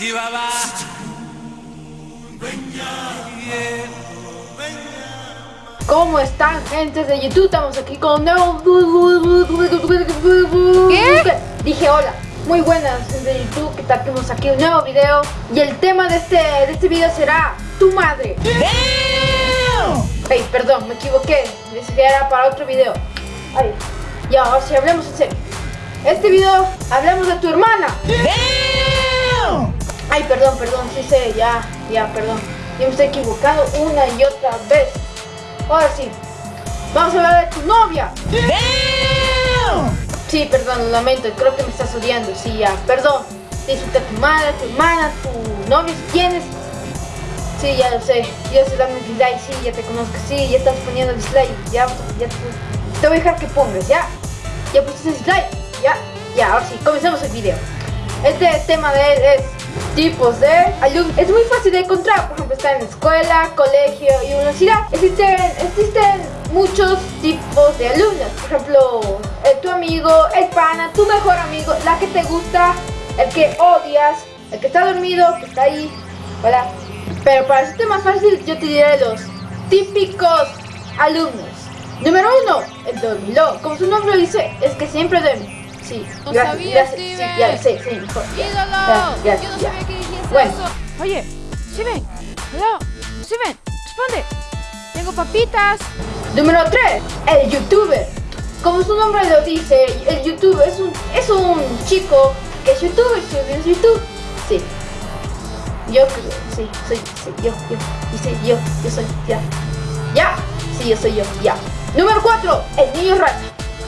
Chivaba. ¿Cómo están, gentes de YouTube? Estamos aquí con un nuevo... ¿Qué? Dije hola. Muy buenas, gente de YouTube, que tenemos aquí un nuevo video. Y el tema de este, de este video será Tu madre. Ay, perdón, me equivoqué. Ese que era para otro video. Ay, ya, ahora sí, hablemos en serio. Este video hablamos de tu hermana. Ay, perdón, perdón, sí sé, ya, ya, perdón. Yo me estoy equivocando una y otra vez. Ahora sí, vamos a hablar de tu novia. Sí, perdón, lo lamento, creo que me estás odiando, sí, ya, perdón. Te insulté a tu madre, tu hermana, tu novia, si tienes. Sí, ya lo sé, yo sé dame dislike, sí, ya te conozco, sí, ya estás poniendo dislike, ya, ya te, te voy a dejar que pongas, ya. Ya pusiste dislike, ya, ya, ahora sí, comencemos el video. Este tema de él es tipos de alumnos. Es muy fácil de encontrar, por ejemplo, está en escuela, colegio y universidad. Existen, existen muchos tipos de alumnos. Por ejemplo, el, tu amigo, el pana, tu mejor amigo, la que te gusta, el que odias, el que está dormido, que está ahí, ¿verdad? Pero para hacerte más fácil, yo te diré los típicos alumnos. Número uno, el dormilón. Como su nombre lo dice, es que siempre duerme. Sí, No gracias, sabía, gracias, sí, Steven. ya lo sé, sí, mejor. ya, ¡Ídolo! ya, ya, Yo no ya. sabía que dijiste Bueno. eso. Oye, Steven, hello, Steven, responde. Tengo papitas. Número 3, el youtuber. Como su nombre lo dice, el youtuber es un, es un chico que es youtuber, sube en YouTube. Sí. Yo creo, sí, soy, sí, yo, yo, y sí, yo, yo soy, ya. Ya, sí, yo soy yo, ya. Número 4, el niño rata.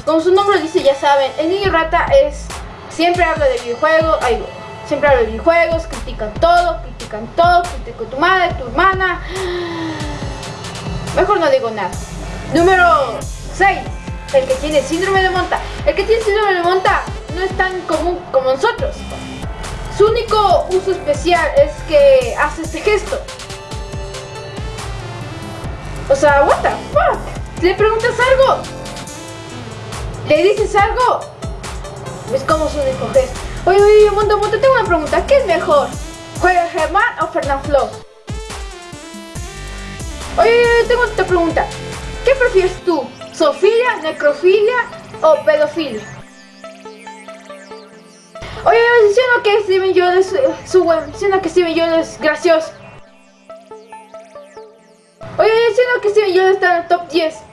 Como su nombre dice, ya saben, el niño rata es, siempre habla de videojuegos, ay, siempre habla de videojuegos, critican todo, critican todo, critican tu madre, tu hermana. Mejor no digo nada. Número 6. El que tiene síndrome de monta. El que tiene síndrome de monta no es tan común como nosotros. Su único uso especial es que hace este gesto. O sea, what the fuck? Le preguntas algo. Le dices algo. Es como su gesto. Oye, oye, Monta, Monta, tengo una pregunta. ¿Qué es mejor? ¿Juega Germán o Fernán Flo? Oye, oye, tengo otra pregunta. ¿Qué prefieres tú? ¿Sofilia, necrofilia o pedofilia? Oye, diciendo que Steven Joel es eh, su buen, diciendo que Steven Joel es gracioso. Oye, oye, diciendo que Steven Joel está en el top 10.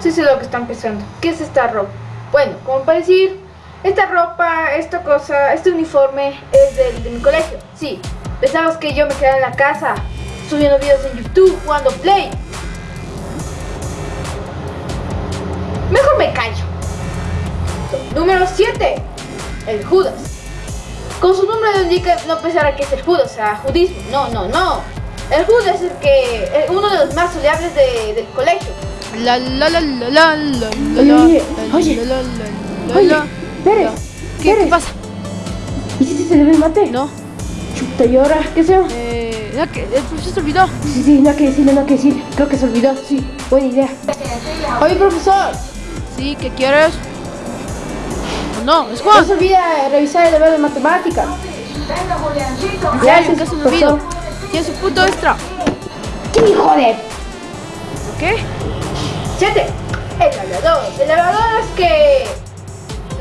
Sí sé lo que están pensando. ¿Qué es esta ropa? Bueno, como para decir, esta ropa, esta cosa, este uniforme es del- de, mi colegio. Sí, pensabas que yo me quedaba en la casa subiendo videos en YouTube, jugando Play. Mejor me callo. Número 7. El Judas. Con su nombre lo indica, no pensará que es el Judas, o sea, judismo. No, no, no. El Judas es el que, uno de los más soleables de- del colegio. La la la la la la la Oye, la, oye, la, oye. la, la, la, Oye, la. Pérez, ¿Qué, ¿Qué pasa? ¿Y si se le mate? No, Chuta, ¿y ahora qué hacemos? eh, no, que el profesor se olvidó. Sí, sí, no hay que decirle, no hay que decir. Creo que se olvidó, sí. Buena idea. Oye, profesor, Sí, ¿qué quieres? No, es no Juan. se olvida revisar el deber de matemáticas. Gracias, que se olvidó. Tiene su punto extra. ¿Qué hijo de...? ¿Qué? El hablador. El hablador es que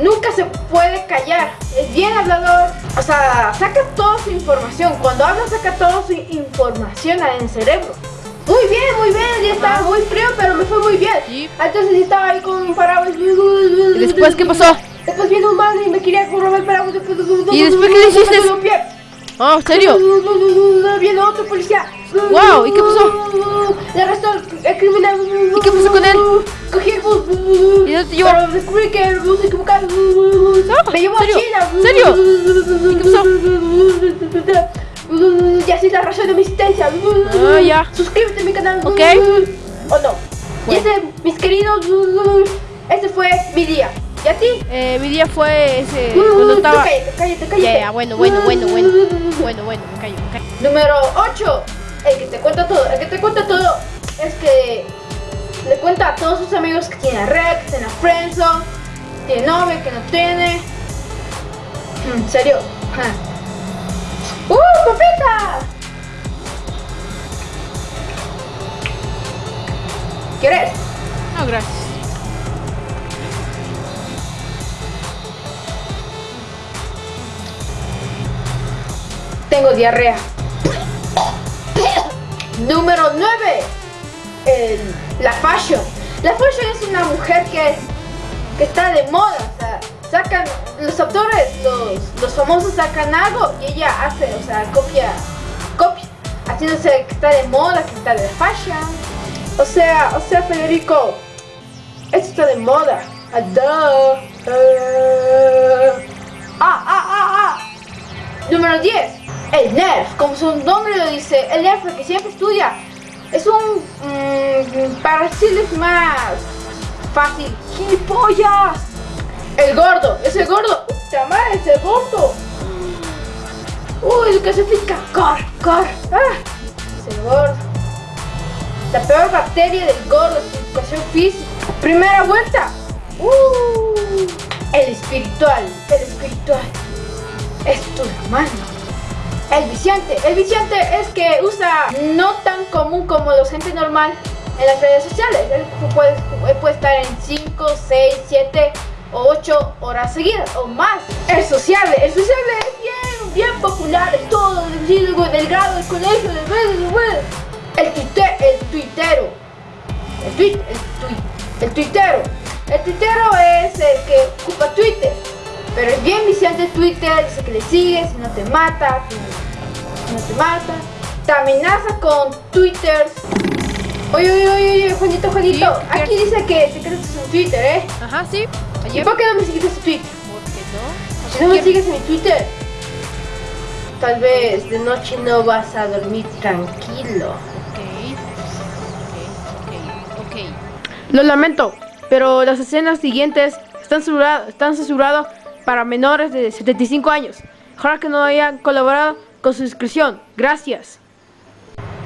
nunca se puede callar. Es bien hablador. O sea, saca toda su información. Cuando habla, saca toda su información en el cerebro. Muy bien, muy bien. Ya estaba muy frío, pero me fue muy bien. Entonces estaba ahí con un paraguas. ¿Y después qué pasó? Después vino un man y me quería robar el paraguas. ¿Y después qué le hiciste? Oh, ¿en serio? Viene otro policía. Guau, ¿y qué pasó? Le arrestó el criminal. ¿Y qué pasó con él? Cogí el bus. ¿Y dónde te llevó? Pero descubrí que el bus equivocado. Me llevó a. China. ¿Serio? ¿Y qué pasó? Y así es la razón de mi existencia. Ah, ya. Suscríbete a mi canal. Ok. O no. Y Bueno. ese, mis queridos, ese fue mi día. ¿Y a ti? Eh, mi día fue ese. Cuando Tú estaba. cállate, cállate, cállate. Ya, ya, bueno, bueno, bueno, bueno. Bueno, bueno, me callo, me callo. Número 8. El que te cuenta todo. El que te cuenta todo es que le cuenta a todos sus amigos que tiene red, que tiene friendzone, tiene novia, que no tiene. ¿En serio? ¡Uh, papita! ¿Quieres? No, gracias. Tengo diarrea. Número 9. La fashion. La fashion es una mujer que, que está de moda. O sea, sacan, los autores, los, los famosos sacan algo y ella hace, o sea, copia, copia. Haciéndose que está de moda, que está de fashion. O sea, o sea, Federico, esto está de moda. Adá. Ah, ah, ah, ah. Número 10. El NERF, como su nombre lo dice, el NERF que siempre estudia. Es un, mm, para más fácil, ¡gilipollas! El gordo, ese gordo, puta madre, ese gordo. Uy, lo que se pica, cor, cor, ah, ese gordo. La peor bacteria del gordo es educación física. Primera vuelta. Uh, el espiritual, el espiritual. Es tu hermano. El viciante. El viciante es que usa no tan común como los gente normal en las redes sociales. Él puede, estar en 5, 6, 7 o 8 horas seguidas o más. El sociable. El sociable es bien, bien popular en todo el del grado, del colegio, del web, el, tuite, el tuitero. El, tuit, el, tuit, el tuitero. El tuitero es el que ocupa Twitter. Pero es bien viciante Twitter, dice que le sigues, no te mata, no te mata. Te amenaza con Twitter. Oye, oye, oye, oye, Juanito, Juanito. aquí dice que te crees en Twitter, ¿eh? Ajá, sí. ¿Y por qué no me sigues en Twitter? ¿Por qué no? Si no me sigues en mi Twitter, tal vez de noche no vas a dormir tranquilo. Ok. Ok, ok. Lo lamento, pero las escenas siguientes están censuradas están censuradas para menores de 75 años. Ojalá que no hayan colaborado con su inscripción. Gracias.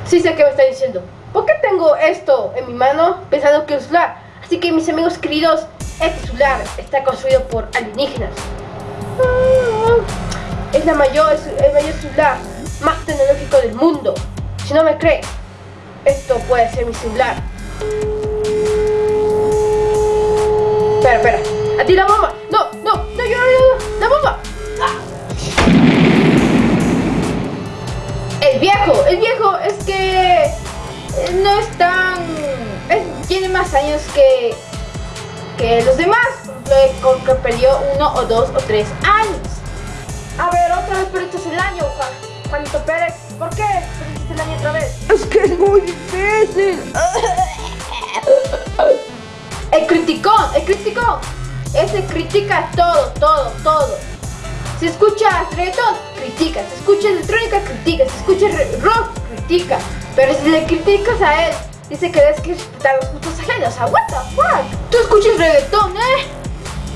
Sí sé qué me está diciendo. ¿Por qué tengo esto en mi mano pensando que es celular? Así que mis amigos queridos, este celular está construido por alienígenas. Ah, es la mayor, es el mayor celular más tecnológico del mundo. Si no me crees, esto puede ser mi celular. Espera, espera. A ti la bomba. La bomba. El viejo, el viejo es que eh, no es tan... tiene más años que, que los demás. Con que perdió uno o dos o tres años. A ver, otra vez perdiste el año, Juan. Juanito Pérez. ¿Por qué perdiste el año otra vez? Es que es muy difícil. El criticón, el criticón. Ese critica todo, todo, todo. Si escuchas reggaetón, critica. Si escuchas electrónica, critica. Si escuchas rock, critica. Pero si le criticas a él, dice que debes respetar los gustos ajenos. O sea, what the fuck? Tú escuchas reggaetón, ¿eh?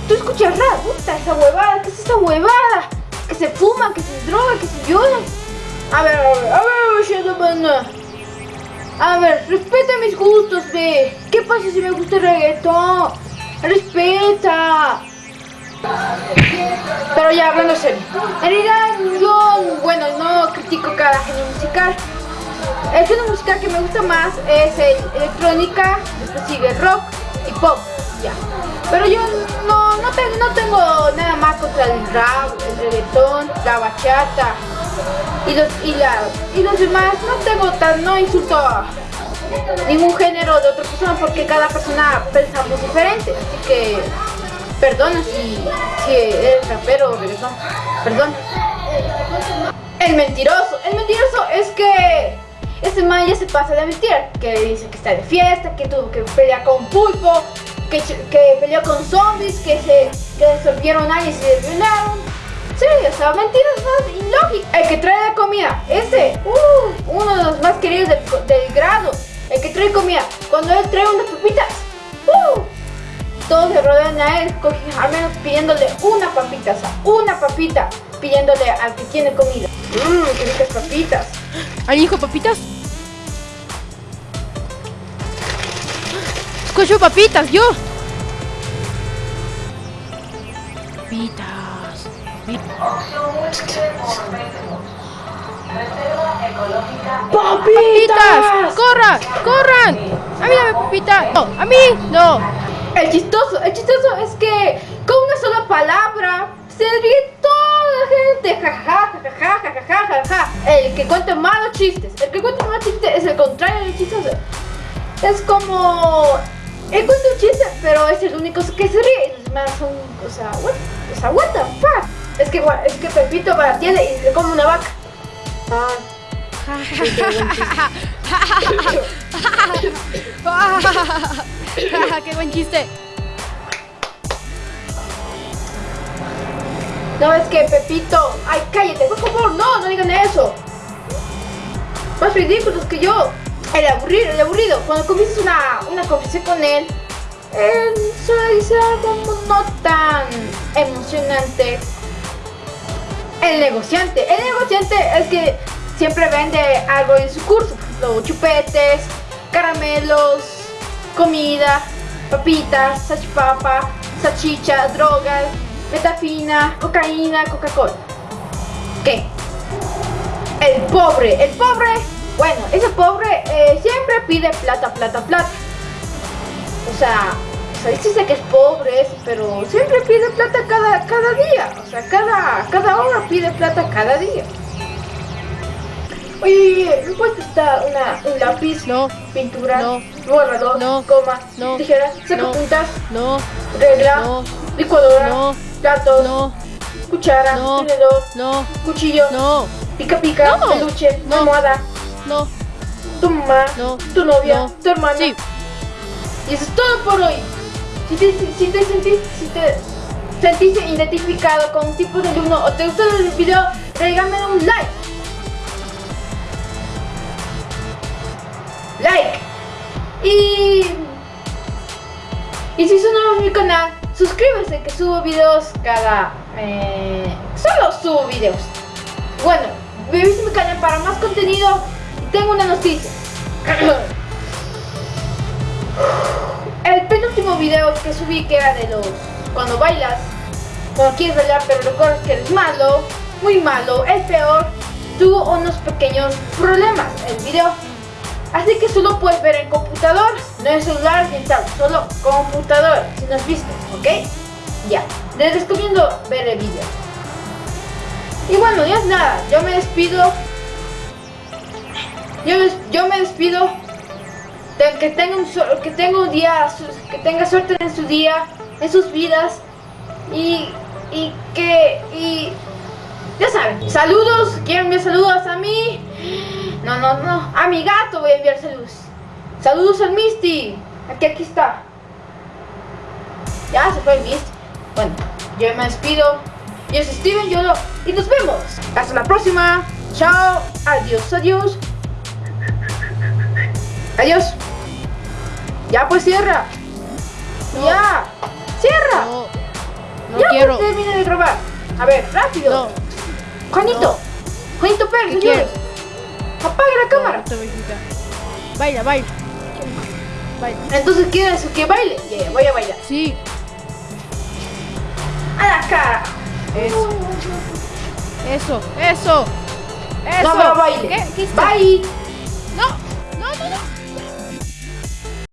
Tú escuchas rap, puta, esa huevada. ¿Qué es esa huevada? Que se fuma, que se droga, que se viola. A ver, a ver, a ver, a ver, respeta mis gustos, ve. ¿Qué pasa si me gusta el reggaetón? Respeta. Pero ya, hablando serio. En realidad, yo, bueno, no critico cada género musical. El género musical que me gusta más es el electrónica, después sigue rock y pop, ya. Pero yo no, tengo, no tengo nada más contra el rap, el reggaetón, la bachata y los, y, la, y los demás. No tengo tan, no insulto ningún género de otra persona porque cada persona pensamos diferente. Así que Perdona si, si eres rapero o reggaetón. Perdón. El mentiroso. El mentiroso es que ese man ya se pasa de mentir. Que dice que está de fiesta, que tuvo que pelear con pulpo, que, que peleó con zombies, que se que disolvieron y se desviolaron. Sí, o sea, mentiras más ilógicas. El que trae la comida, ese, uh, uno de los más queridos del, del grado. El que trae comida, cuando él trae unas papitas, uh, todos se rodean a él, al menos pidiéndole una papita, una papita, pidiéndole al que tiene comida. Mmm, qué ricas papitas. ¿Alguien dijo papitas? Escucho papitas, yo. Papitas. ¡Papitas! ¡Corran! ¡Corran! ¡A mí dame papita! ¡No! ¡A mí! ¡No! El chistoso, el chistoso es que con una sola palabra se ríe toda la gente. Jajaja, jajaja, jajaja, jajaja. El que cuenta malos chistes. El que cuenta malos chistes es el contrario del chistoso. Es como... Él cuenta un chiste, pero es el único que se ríe. Y los demás son... O sea, what, o sea, what the fuck. Es que, es que Pepito para tienda y se come una vaca. ¡Qué buen chiste! No, es que Pepito. Ay, cállate, por favor, no, no digan eso. Más ridículos que yo. El aburrido, el aburrido. Cuando comienzas una, una conversación con él, él suele decir algo no tan emocionante. El negociante. El negociante es que siempre vende algo en su curso. Los chupetes, caramelos, comida, papitas, sachipapa, salchicha, drogas, metafina, cocaína, Coca-Cola. ¿Qué? El pobre, el pobre, bueno, ese pobre eh, siempre pide plata, plata, plata. O sea, sea, dice que es pobre, pero siempre pide plata cada, cada día. O sea, cada, cada hora pide plata cada día. Oye, ¿me puedes prestar una, un lápiz? No. Pintura, No. borrador, No. coma, No. tijera, No. sacapuntas, No, regla, no, licuadora, no, platos, no, cuchara, No. tenedor, no, cuchillo, no, pica pica, No. peluche, No. almohada, no. tu mamá, No. tu novia, No. tu hermana. Sí, Y eso es todo por hoy. Si te, si sentís, si te sentiste identificado con un tipo de alumno o te gustó el video, regálame un like. Like. Y... Y si son nuevos en mi canal, suscríbete que subo videos cada... eh, solo subo videos. Bueno, visita mi canal para más contenido y tengo una noticia. El penúltimo video que subí que era de los cuando bailas, cuando quieres bailar pero recuerdas que eres malo, muy malo, el peor, tuvo unos pequeños problemas el video. Así que solo puedes ver en computador, no en celular ni tal, solo computador, si no has visto, ¿ok? Ya, les recomiendo ver el video. Y bueno, ya es nada, yo me despido. Yo, yo me despido. Que tenga, un, que tenga un día, que tenga suerte en su día, en sus vidas. Y, y que, y, ya saben, saludos, quiero enviar saludos a mí. No, no, no, a mi gato voy a enviar saludos. Saludos al Misty. Aquí, aquí está. Ya se fue el Misty. Bueno, yo me despido. Yo soy Steven Yolo y nos vemos. Hasta la próxima. Chao. Adiós, adiós. Adiós. Ya pues cierra. No. Ya. Cierra. no, no ya quiero. pues termine de grabar. A ver, rápido. No, Juanito. Juanito Pérez. Apaga la cámara. No. Baila, baila. Baila. Entonces quieres que baile. Ya, voy a bailar. Sí, A la cara. eso. Eso, eso. Eso. No, pero baile. ¿Qué? ¿Qué está? Bye.